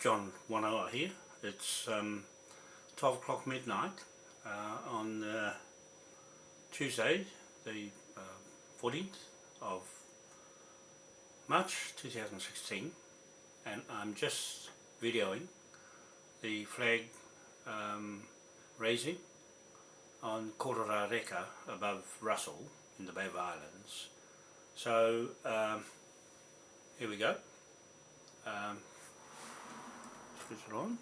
John Wanoa here. It's um, 12 o'clock midnight uh, on uh, Tuesday, the uh, 14th of March 2016 and I'm just videoing the flag um, raising on Kororareka above Russell in the Bay of Islands. So um, here we go. Um, switch it on.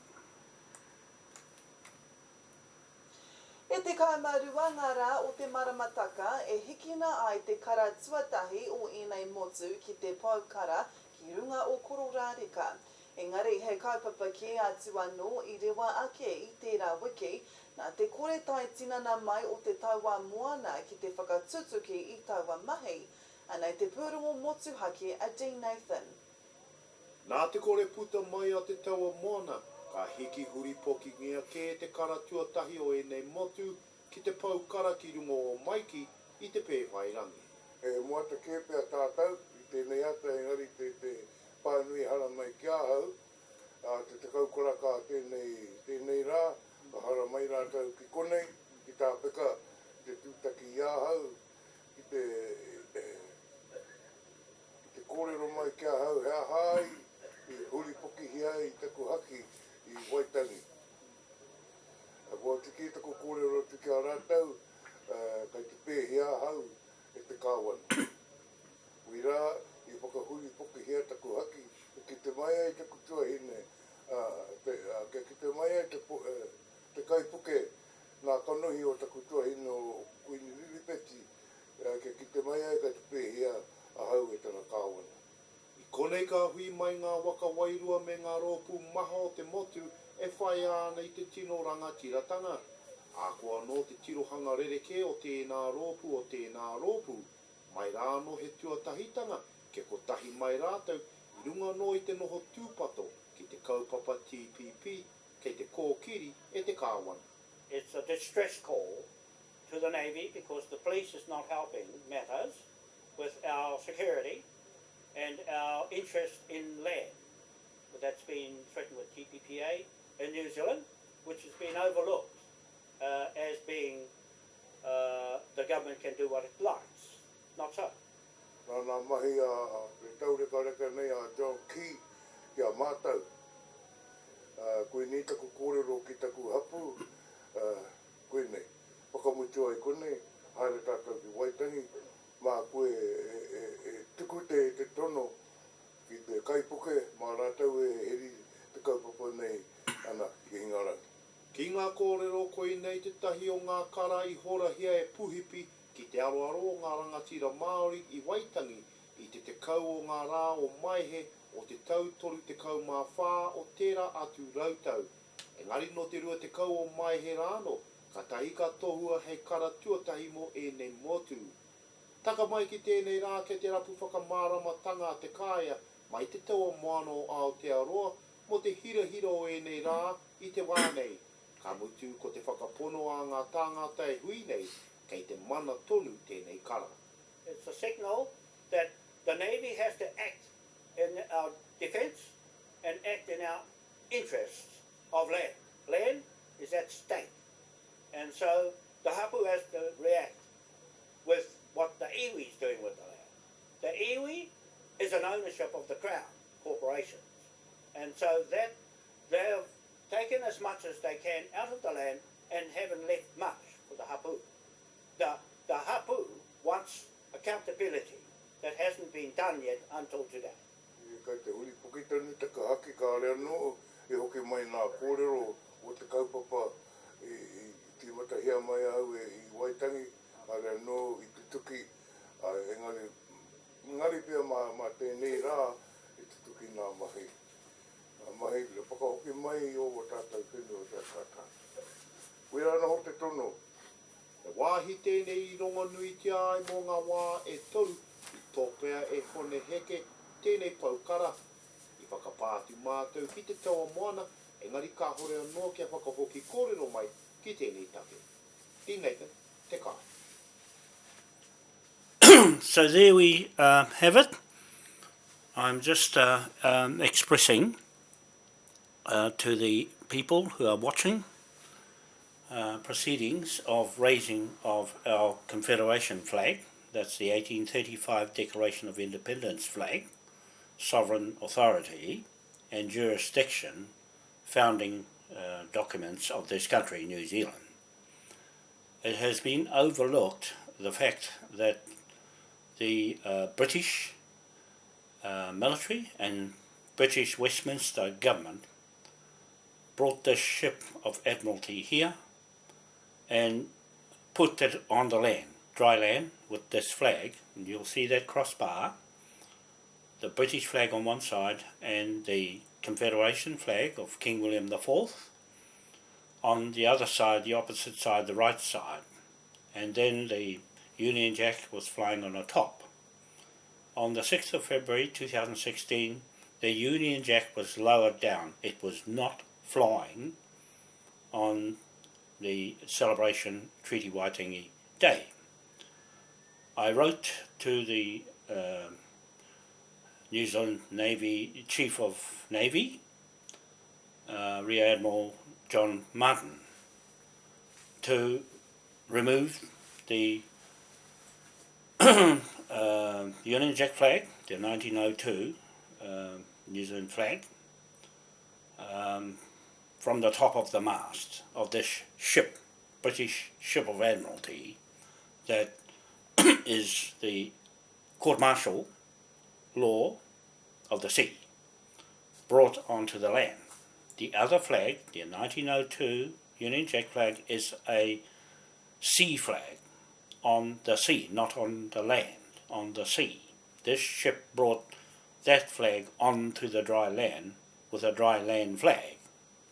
E te kaimarua rā o te maramataka e hikina ai te kara tuatahi o inei motu ki te paukara ki runga o Kororareka. Engari, he kaupapa ki atu anō i rewa ake i tērā wiki, nā te kore tai tinana mai o te tauā moana ki te whakatutuki i tauā mahi, anei te pūrongo motuhake a Dean Nathan. Nā te kore puta mai a te taua moana, ka hiki huri poki ngia kē te karatua tahi o enei motu ki te paukara ki rungo o maiki i te pēwhai rangi. E mua te kēpea tātou, i tēnei ata engari te, te pānui hara mai ki ahau, a te te kaukura ka tēnei, tēnei rā, a hara mai rātau ki konei, ki tā peka te tūtaki i ahau, ki te, te, te kōrero mai ki ahau, hea hai, i huri poki hia i taku haki, i Waitangi. A kua tiki tako kōrero tiki a rātau, uh, kai te pēhia hau e te kāwana. Ui rā, i whakahui poki hea tako haki, ki te mai ai taku tuahine, uh, te, uh, ki te mai ai te, uh, te kaipuke nā kanohi o taku tuahine o kuini riripeti, uh, ki te mai ai ka te pēhia a hau e tana kāwana. Konei ka hui mai ngā waka wairua me ngā rōpū maha o te motu e whai ana i te tino ranga tiratanga. A no te tirohanga rereke o tēnā rōpū o tēnā rōpū, mai rāno he tuatahitanga, ke ko tahi mai rātou, i runga no i te noho tūpato ki te kaupapa TPP, kei te kōkiri e te kāwana. It's a distress call to the Navy because the police is not helping matters with our security and our interest in land. But that's been threatened with TPPA in New Zealand, which has been overlooked uh, as being uh, the government can do what it likes. Not so. Nā nā mahi a te taureka reka nei a John Key ki a mātou. Uh, koe ni taku kōrero ki taku hapu, uh, koe nei. Whakamutu i koe nei, haere tātou ki Waitangi, mā koe e, e, e tuku te, te tono ki te kaipuke, mā rātau e heri te kaupapa nei ana ki Hingarangi. Ki ngā kōrero koi nei te tahi o ngā kara i horahia e puhipi ki te aroaro o ngā rangatira Māori i Waitangi i te te kau o ngā rā o maihe o te tautoru te kau mā whā o tērā atu rautau. Engari no te rua te kau o maihe rāno, ka tahi ka tohua hei kara tuatahi mo e nei motu. Taka mai ki tēnei rā ke te rapu whakamāramatanga te kāia, mai te taua moano o Aotearoa, mo te hira hira o e nei rā i te wānei. Ka mutu ko te whakapono a ngā tāngata e hui nei, kei te mana tonu tēnei kara. It's a signal that the Navy has to act in our defence and act in our interests of land. Land is at stake. And so the hapu has to react with what the iwi is doing with the land. The iwi is an ownership of the Crown corporations. And so that they have taken as much as they can out of the land and haven't left much for the hapu. The, the hapu wants accountability that hasn't been done yet until today. Kai te uri pukitani te ka haki ka alea no e hoki mai nā kōrero o te kaupapa i, i, i ti matahia mai au e i Waitangi alea no i tuki a engari ngari pia ma ma tēnei rā i te tuki nā mahi nā mahi le whakahoki mai o o tātou kini o tā tata Ui ana ho te tono E wāhi tēnei i ronga nui te ai mō ngā wā e tau i tōpea e hone heke tēnei paukara i whakapātu mātou ki te taua moana engari kā hore anō kia whakahoki kōrero mai ki tēnei take. Tēnei te, te kāi. so there we uh, have it. I'm just uh, um, expressing uh, to the people who are watching uh, proceedings of raising of our Confederation flag, that's the 1835 Declaration of Independence flag, sovereign authority and jurisdiction founding uh, documents of this country, New Zealand. It has been overlooked the fact that the uh, British uh, military and British Westminster government brought this ship of Admiralty here and put it on the land, dry land, with this flag. And you'll see that crossbar, the British flag on one side and the Confederation flag of King William IV on the other side, the opposite side, the right side. And then the Union Jack was flying on the top. On the 6th of February 2016, the Union Jack was lowered down. It was not flying on the celebration Treaty Waitangi Day. I wrote to the uh, New Zealand Navy Chief of Navy, uh, Rear Admiral John Martin, to remove the uh, Union Jack flag, the 1902 uh, New Zealand flag, um, from the top of the mast of this ship, British ship of Admiralty, that is the court-martial law of the sea, brought onto the land. The other flag, the 1902 Union Jack flag, is a sea flag on the sea, not on the land, on the sea. This ship brought that flag onto the dry land with a dry land flag.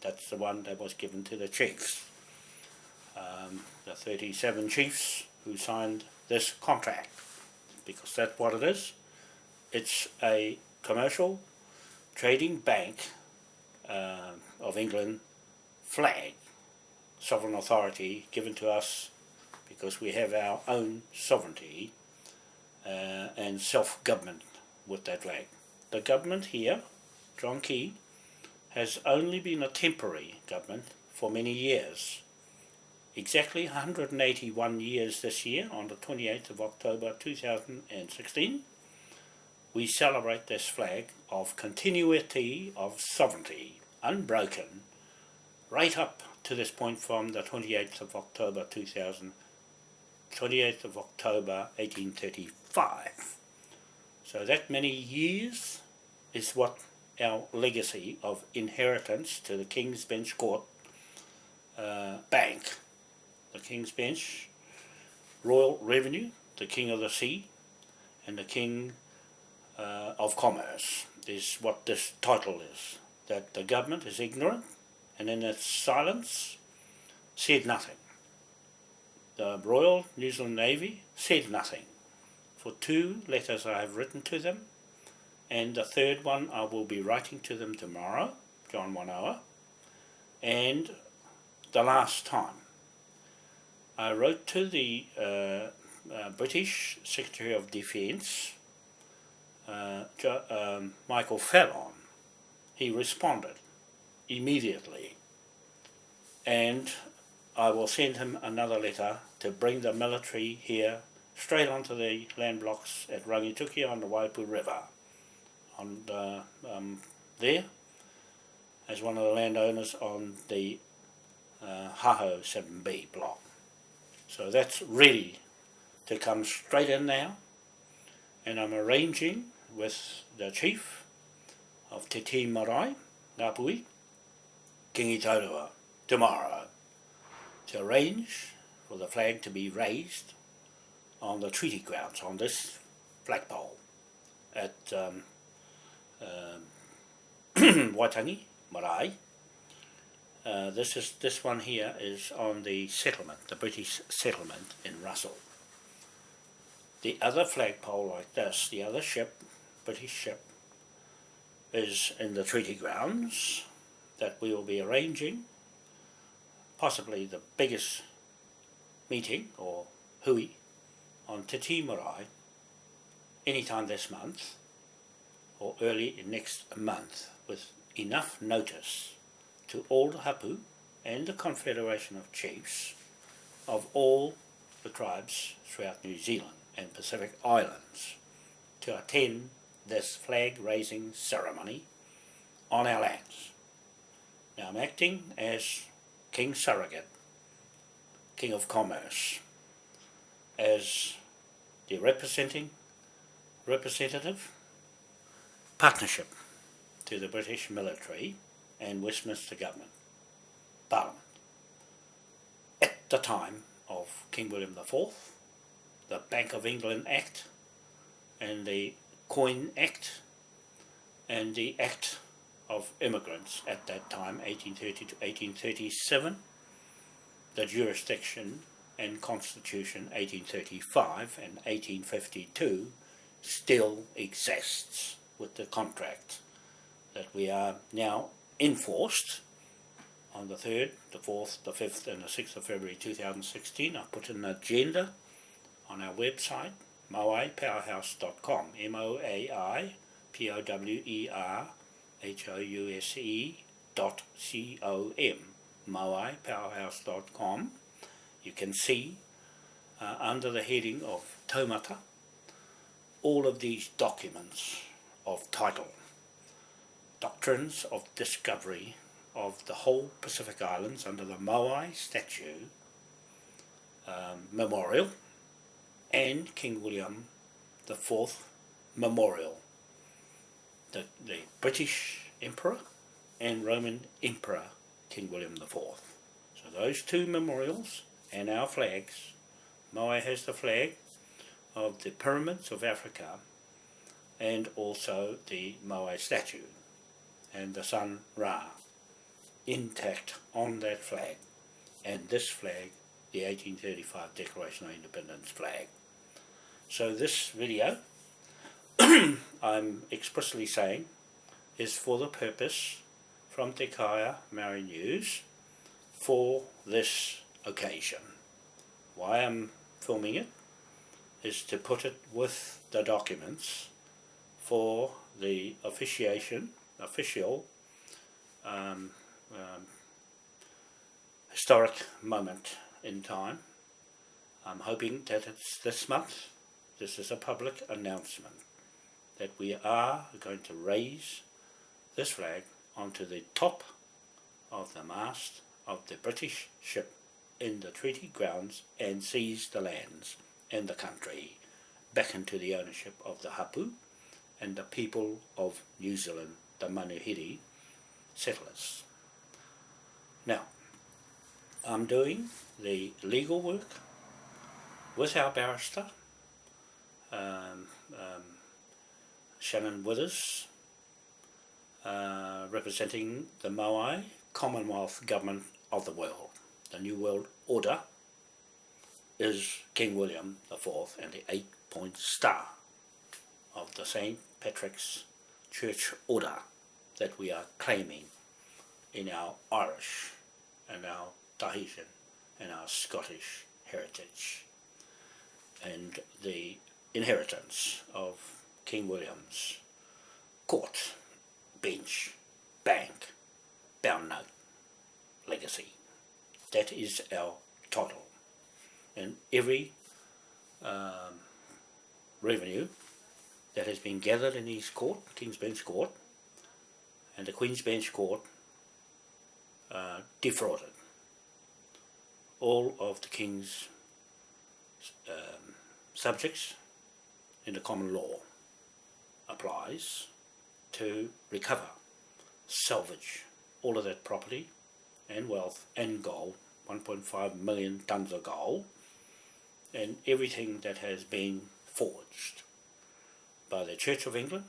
That's the one that was given to the chiefs. Um, the 37 chiefs who signed this contract, because that's what it is. It's a commercial trading bank uh, of England flag, sovereign authority given to us because we have our own sovereignty uh, and self-government with that flag. The government here, John Key, has only been a temporary government for many years. Exactly 181 years this year, on the 28th of October 2016, we celebrate this flag of continuity of sovereignty, unbroken, right up to this point from the 28th of October 2000, 28th of October 1835. So that many years is what our legacy of inheritance to the King's Bench Court uh, Bank. The King's Bench, Royal Revenue, the King of the Sea, and the King uh, of Commerce is what this title is. That the government is ignorant and in its silence said nothing. The Royal New Zealand Navy said nothing. For two letters I have written to them and the third one I will be writing to them tomorrow, John Wanoa, and the last time. I wrote to the uh, uh, British Secretary of Defence, uh, um, Michael Fallon. He responded immediately and I will send him another letter to bring the military here straight onto the land blocks at Rangitukia on the Waiapu River on the, um, there as one of the landowners on the uh, Haho 7B block. So that's ready to come straight in now and I'm arranging with the chief of Te Ti Marae, Ngāpui, Kingi Taurua, tomorrow to arrange for the flag to be raised on the treaty grounds on this flagpole at um, uh, Waitangi, Marae. Uh, this is this one here is on the settlement, the British settlement in Russell. The other flagpole like this, the other ship, British ship, is in the treaty grounds that we will be arranging, possibly the biggest meeting or hui on Te Tii Marae anytime this month or early next month with enough notice to all the hapu and the Confederation of Chiefs of all the tribes throughout New Zealand and Pacific Islands to attend this flag raising ceremony on our lands. Now I'm acting as King Surrogate, King of Commerce, as the representing representative partnership to the British military and Westminster government, Parliament. At the time of King William IV, the Bank of England Act and the Coin Act and the Act of Immigrants at that time, 1830 to 1837, the jurisdiction and Constitution 1835 and 1852 still exists with the contract that we are now enforced on the 3rd, the 4th, the 5th and the 6th of February 2016. I put an agenda on our website, moaipowerhouse.com, M-O-A-I-P-O-W-E-R-H-O-U-S-E dot C-O-M, moaipowerhouse.com. You can see uh, under the heading of Taumata all of these documents of title, doctrines of discovery of the whole Pacific Islands under the Moai Statue um, Memorial and King William the Fourth Memorial, the, the British Emperor and Roman Emperor King William the Fourth. So those two memorials and our flags, Moai has the flag of the pyramids of Africa and also the Moai statue and the sun Ra intact on that flag and this flag the 1835 Declaration of Independence flag. So this video I'm expressly saying is for the purpose from Te Kāea Maori News for this occasion. Why I'm filming it is to put it with the documents for the officiation, official um, um, historic moment in time. I'm hoping that it's this month. This is a public announcement that we are going to raise this flag onto the top of the mast of the British ship in the treaty grounds and seize the lands and the country back into the ownership of the Hapu and the people of New Zealand, the Manuhiri settlers. Now, I'm doing the legal work with our barrister, um, um, Shannon Withers, uh, representing the Moai Commonwealth Government of the World, the New World Order, is King William IV and the eight-point star of the St. Patrick's Church Order that we are claiming in our Irish and our Tahitian and our Scottish heritage and the inheritance of King William's court, bench, bank, bound note, legacy. That is our title and every um, revenue that has been gathered in his court, King's Bench Court, and the Queen's Bench Court uh, defrauded all of the King's um, subjects in the common law applies to recover, salvage all of that property and wealth and gold, 1.5 million tons of gold, and everything that has been forged by the Church of England,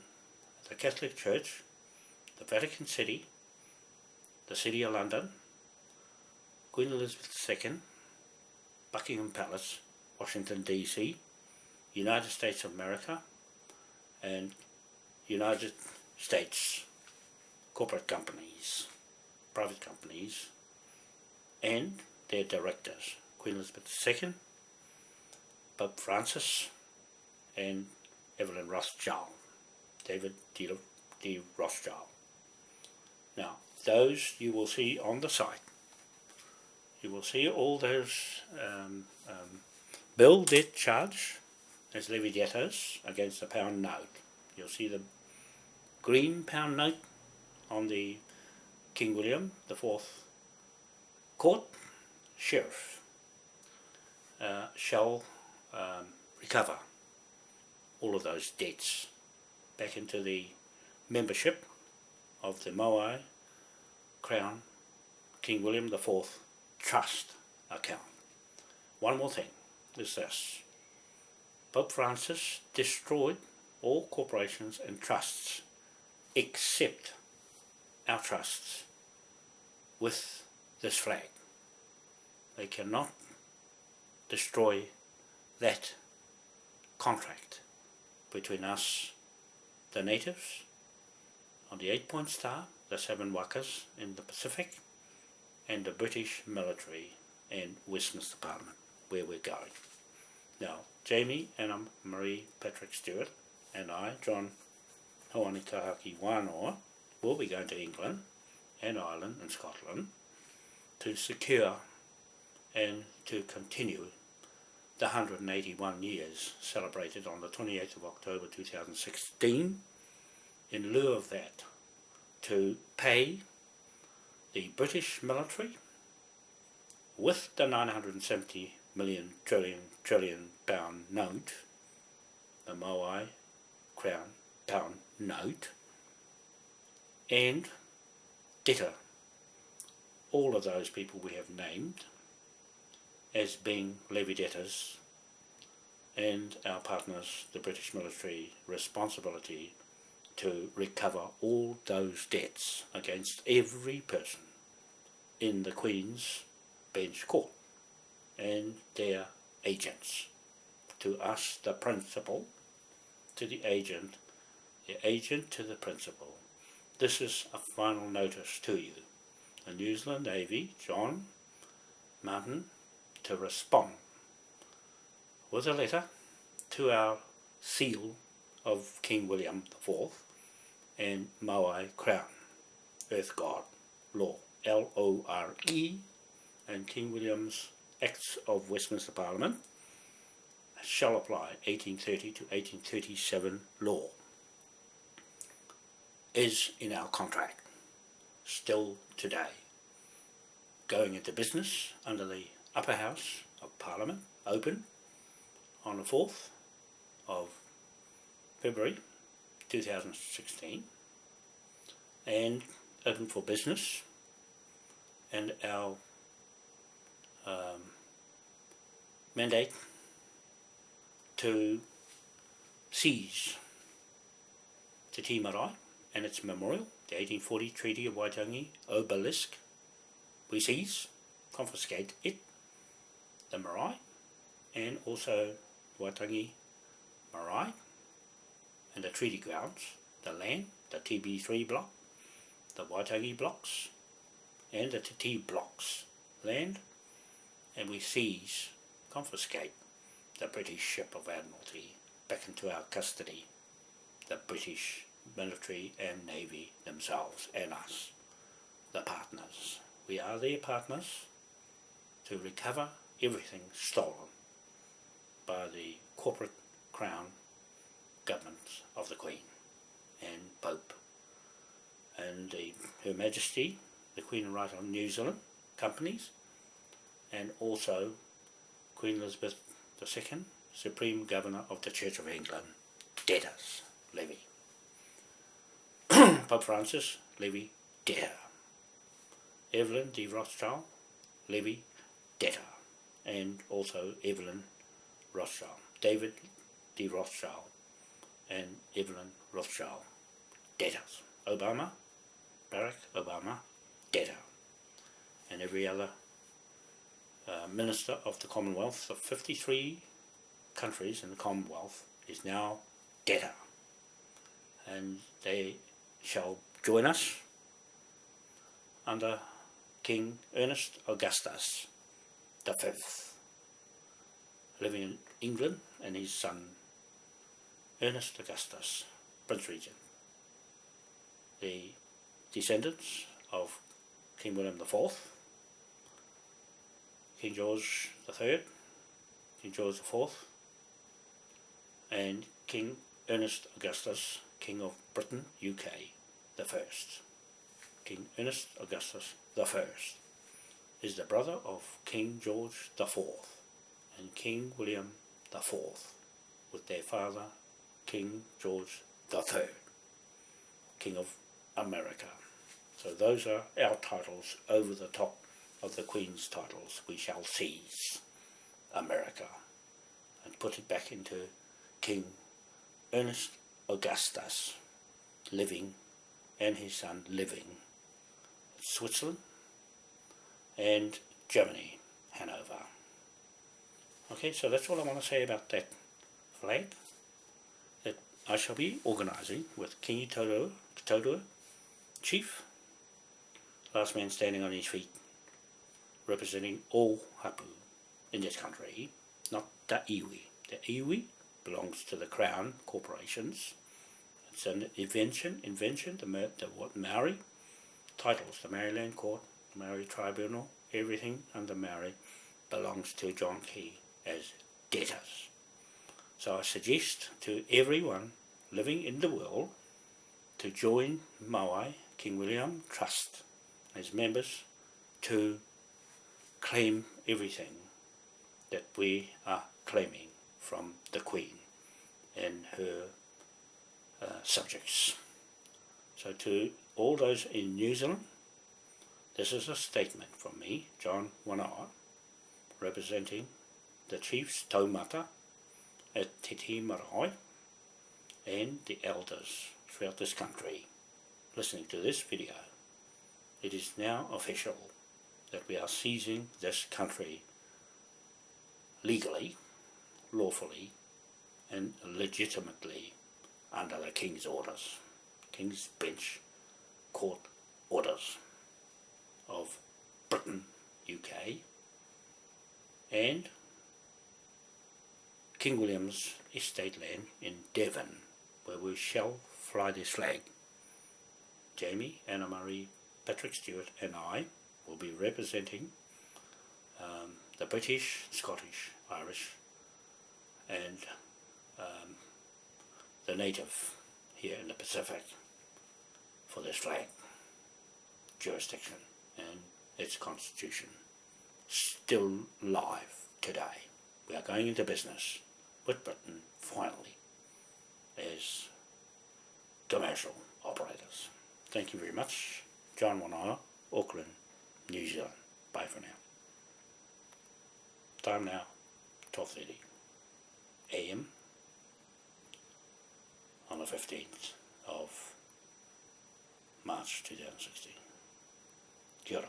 the Catholic Church, the Vatican City, the City of London, Queen Elizabeth II, Buckingham Palace, Washington DC, United States of America, and United States corporate companies, private companies, and their directors, Queen Elizabeth II, Pope Francis and Evelyn Rothschild, David D. D. Rothschild. Now, those you will see on the site. You will see all those um, um, bill debt charge as levy debtors against the pound note. You'll see the green pound note on the King William the Fourth Court Sheriff uh, shall um, recover all of those debts back into the membership of the Moai Crown King William Fourth Trust account. One more thing is this. Pope Francis destroyed all corporations and trusts except our trusts with this flag. They cannot destroy that contract between us, the natives, on the eight point star, the seven wakas in the Pacific, and the British military and Westminster Parliament, where we're going. Now, Jamie and I'm Marie Patrick Stewart, and I, John Hoani Tahaki Wanoa, will be going to England and Ireland and Scotland to secure and to continue the 181 years celebrated on the 28th of October 2016. In lieu of that, to pay the British military with the 970 million trillion trillion pound note, the Moai crown pound note, and debtor all of those people we have named as being levy debtors and our partners, the British military, responsibility to recover all those debts against every person in the Queen's Bench Court and their agents. To us, the principal, to the agent, the agent to the principal. This is a final notice to you. The New Zealand Navy, John Martin, to respond. With a letter to our seal of King William IV and Maui Crown, Earth God, Law, L-O-R-E, and King William's Acts of Westminster Parliament shall apply 1830 to 1837 law? Is in our contract still today going into business under the upper house of Parliament open on the 4th of February 2016 and open for business and our um, mandate to seize Te Tii Marae and its memorial, the 1840 Treaty of Waitangi obelisk. We seize, confiscate it, the marae, and also Waitangi marae, and the treaty grounds, the land, the TB3 block, the Waitangi blocks, and the Te blocks, land, and we seize, confiscate the British ship of Admiralty back into our custody, the British military and navy themselves and us, the partners. We are their partners to recover everything stolen by the corporate crown government of the Queen and Pope and the, Her Majesty, the Queen and Right of New Zealand companies and also Queen Elizabeth II, Supreme Governor of the Church of England, debtors levy. Pope Francis, levy debtor. Evelyn de Rothschild, levy debtor. And also Evelyn Rothschild. David de Rothschild and Evelyn Rothschild, debtors. Obama, Barack Obama, debtor. And every other uh, Minister of the Commonwealth of 53 countries in the Commonwealth is now debtor. And they shall join us under King Ernest Augustus the Fifth, living in England, and his son Ernest Augustus, Prince Regent. The descendants of King William IV, King George III, King George IV, and King Ernest Augustus, King of Britain, UK, the first. King Ernest Augustus the first is the brother of King George Fourth and King William Fourth, with their father King George Third, King of America. So those are our titles over the top of the Queen's titles. We shall seize America and put it back into King Ernest Augustus living and his son living Switzerland and Germany, Hanover. Okay, so that's all I want to say about that flag that I shall be organising with Kingi Toto, Toto, Chief, last man standing on his feet, representing all Hapu in this country, not the iwi. The iwi belongs to the Crown corporations. It's an invention, invention, the, the what Maori titles, the Maori Land Court, Maori Tribunal, everything under Maori belongs to John Key as debtors. So I suggest to everyone living in the world to join Maui King William Trust as members to claim everything that we are claiming from the Queen and her uh, subjects. So to all those in New Zealand, this is a statement from me, John Wanoa, representing the chiefs taumata at Te Tii Marae and the elders throughout this country listening to this video. It is now official that we are seizing this country legally, lawfully and legitimately under the King's orders, King's Bench Court orders of Britain, UK and King William's estate land in Devon, where we shall fly this flag. Jamie, Anna Marie, Patrick Stewart and I will be representing um, the British, Scottish, Irish and um, the native here in the Pacific for this flag jurisdiction and its constitution still live today. We are going into business with Britain finally as commercial operators. Thank you very much. John Wanoa, Auckland, New Zealand. Bye for now. Time now, 12.30 a.m. on the 15th of March 2016. diyor.